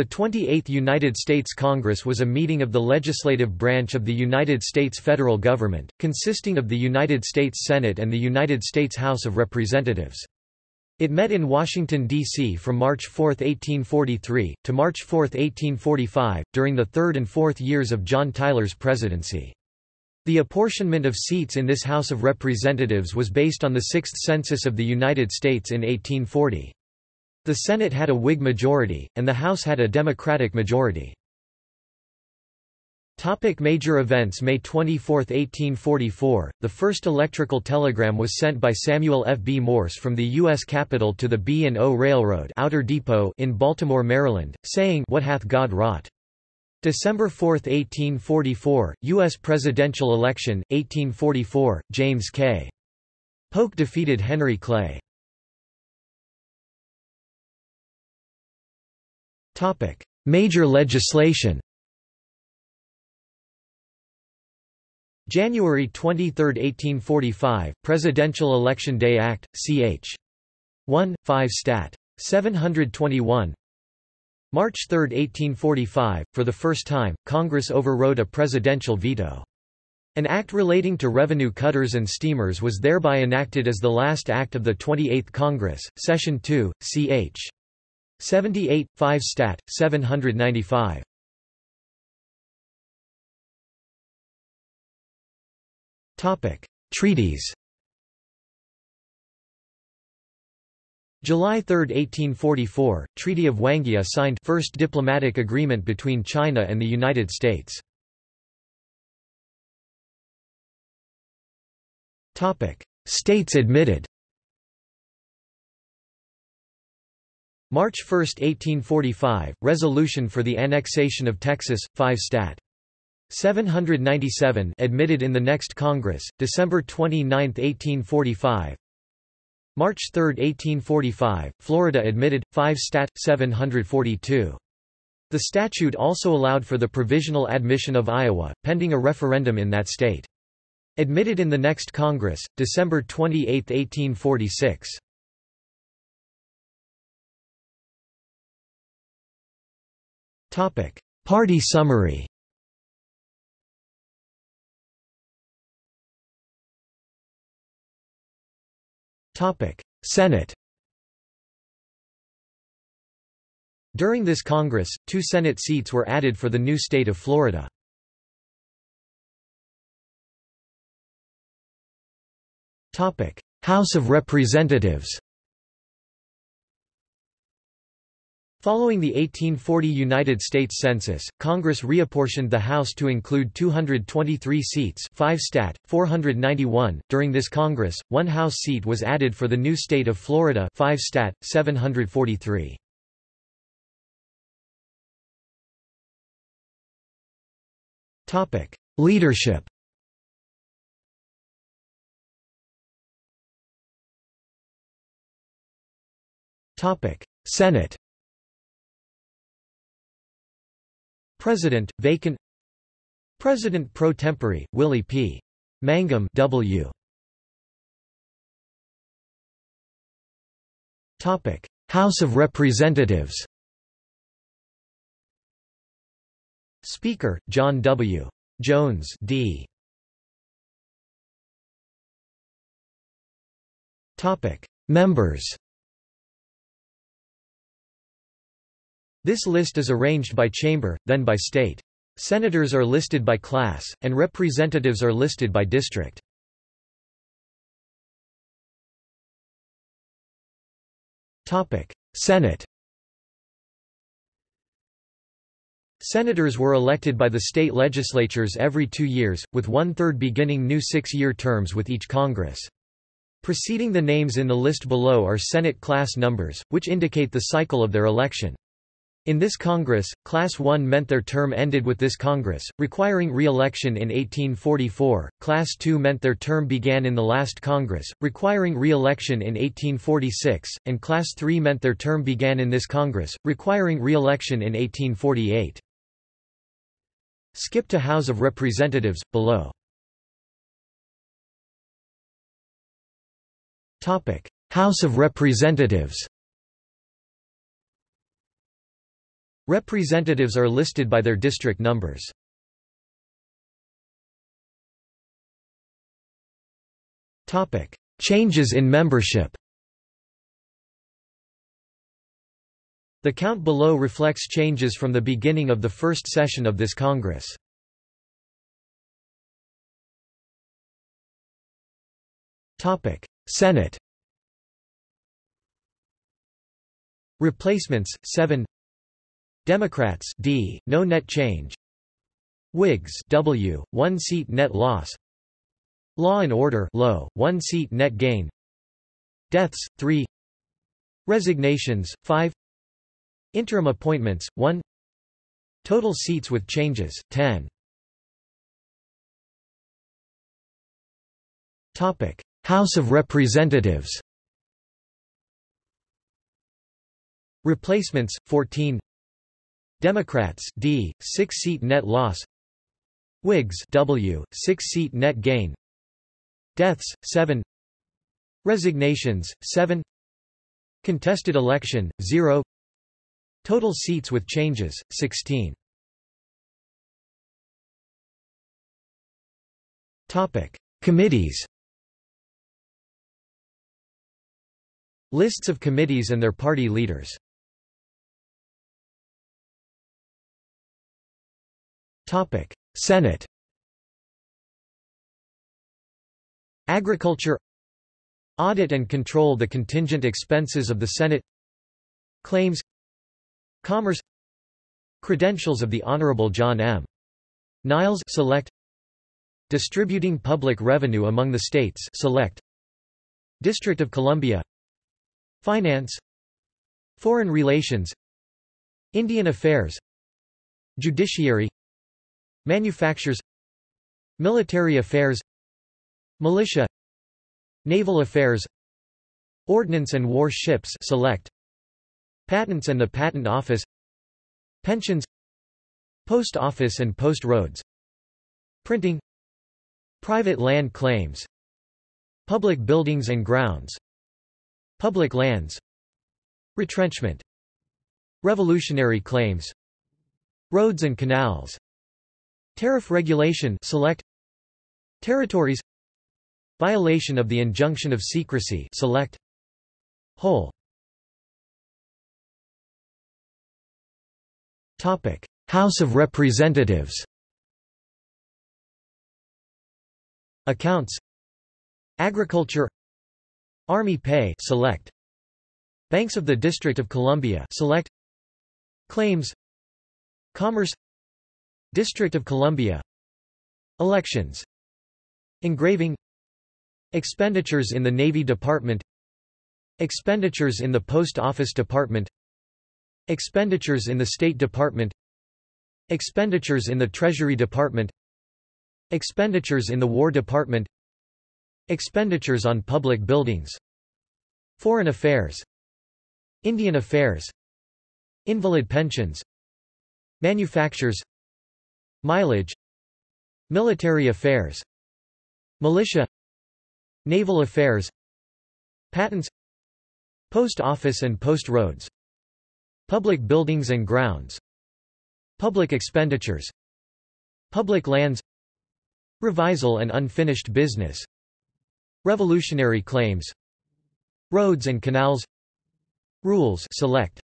The 28th United States Congress was a meeting of the legislative branch of the United States federal government, consisting of the United States Senate and the United States House of Representatives. It met in Washington, D.C. from March 4, 1843, to March 4, 1845, during the third and fourth years of John Tyler's presidency. The apportionment of seats in this House of Representatives was based on the Sixth Census of the United States in 1840. The Senate had a Whig majority, and the House had a Democratic majority. Topic major events May 24, 1844, the first electrical telegram was sent by Samuel F. B. Morse from the U.S. Capitol to the B&O Railroad Outer Depot in Baltimore, Maryland, saying What hath God wrought? December 4, 1844, U.S. presidential election, 1844, James K. Polk defeated Henry Clay. Major legislation January 23, 1845, Presidential Election Day Act, ch. 1, 5 Stat. 721 March 3, 1845, for the first time, Congress overrode a presidential veto. An act relating to revenue cutters and steamers was thereby enacted as the last act of the 28th Congress, Session 2, ch. 78, 5 Stat. 795. Topic: Treaties July 3, 1844, Treaty of Wanghia signed first diplomatic agreement between China and the United States. Topic: States admitted March 1, 1845, resolution for the annexation of Texas, 5 Stat. 797 admitted in the next Congress, December 29, 1845 March 3, 1845, Florida admitted, 5 Stat. 742. The statute also allowed for the provisional admission of Iowa, pending a referendum in that state. Admitted in the next Congress, December 28, 1846. Party summary. Senate. During this Congress, two Senate seats were added for the new state of Florida. House of Representatives Following the 1840 United States Census, Congress reapportioned the House to include 223 seats 5 stat, 491. During this Congress, one House seat was added for the new state of Florida 5 stat, 743. Leadership Senate President, vacant President pro tempore, Willie P. Mangum W. Topic: House of Representatives. Speaker: John W. Jones D. Topic: Members. This list is arranged by chamber, then by state. Senators are listed by class, and representatives are listed by district. Senate Senators were elected by the state legislatures every two years, with one-third beginning new six-year terms with each Congress. Preceding the names in the list below are Senate class numbers, which indicate the cycle of their election. In this Congress, Class 1 meant their term ended with this Congress, requiring re-election in 1844, Class 2 meant their term began in the last Congress, requiring re-election in 1846, and Class 3 meant their term began in this Congress, requiring re-election in 1848. Skip to House of Representatives, below. House of Representatives Representatives are listed by their district numbers. Topic: Changes in membership. The count below reflects changes from the beginning of the first session of this Congress. Topic: Senate. Replacements 7 Democrats D no net change. Whigs W 1 seat net loss. Law and Order low 1 seat net gain. Deaths 3 Resignations 5 Interim appointments 1 Total seats with changes 10 Topic. House of Representatives. Replacements 14 Democrats D 6 seat net loss. Whigs W 6 seat net gain. Deaths 7 Resignations 7 Contested election 0 Total seats with changes 16 Topic. Committees. Lists of committees and their party leaders Senate. Agriculture. Audit and control the contingent expenses of the Senate. Claims. Commerce. Credentials of the Honorable John M. Niles select. Distributing public revenue among the states select. District of Columbia. Finance. Foreign relations. Indian affairs. Judiciary Manufactures Military affairs Militia Naval affairs Ordnance and war ships select Patents and the Patent Office Pensions Post Office and Post Roads Printing Private land claims Public buildings and grounds Public lands Retrenchment Revolutionary claims Roads and canals Tariff regulation select Territories. Violation of the injunction of secrecy select Whole. Topic House of Representatives. Accounts. Agriculture. Army pay select Banks of the District of Columbia select Claims. Commerce District of Columbia. Elections. Engraving. Expenditures in the Navy Department. Expenditures in the Post Office Department. Expenditures in the State Department. Expenditures in the Treasury Department. Expenditures in the War Department. Expenditures on public buildings. Foreign affairs. Indian affairs. Invalid pensions. Manufactures Mileage Military affairs Militia Naval affairs Patents Post office and post roads Public buildings and grounds Public expenditures Public lands Revisal and unfinished business Revolutionary claims Roads and canals Rules select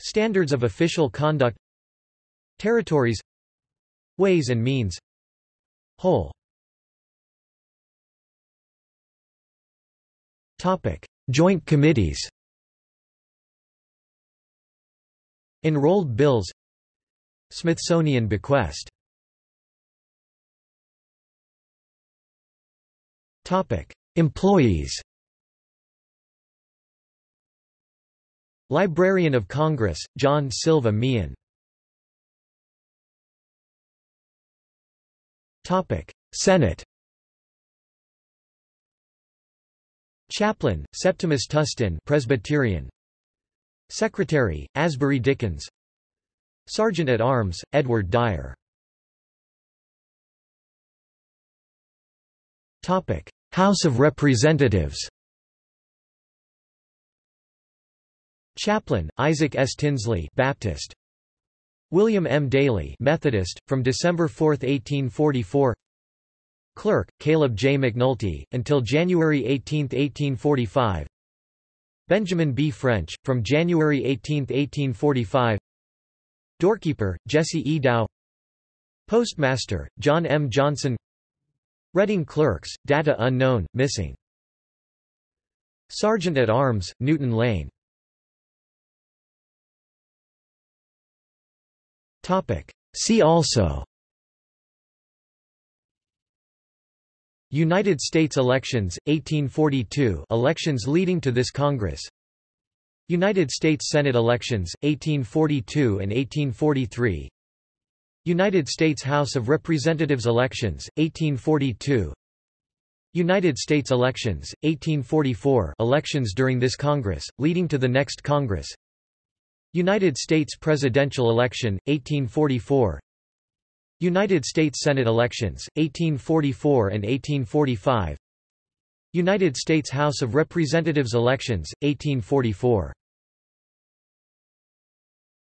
Standards of official conduct Territories Ways and means. Whole. Topic. Joint committees. Enrolled bills. Smithsonian bequest. Topic. Employees. Librarian of Congress, John Silva Meehan Senate Chaplain, Septimus Tustin Presbyterian. Secretary, Asbury Dickins. Sergeant at Arms, Edward Dyer. House of Representatives Chaplain, Isaac S. Tinsley Baptist William M. Daily Methodist, from December 4, 1844 Clerk, Caleb J. McNulty, until January 18, 1845 Benjamin B. French, from January 18, 1845 Doorkeeper, Jesse E. Dow Postmaster, John M. Johnson Reading Clerks, data unknown, missing Sergeant at Arms, Newton Lane See also United States elections, 1842 elections leading to this Congress. United States Senate elections, 1842 and 1843 United States House of Representatives elections, 1842 United States elections, 1844 elections during this Congress, leading to the next Congress United States presidential election, 1844 United States Senate elections, 1844 and 1845 United States House of Representatives elections, 1844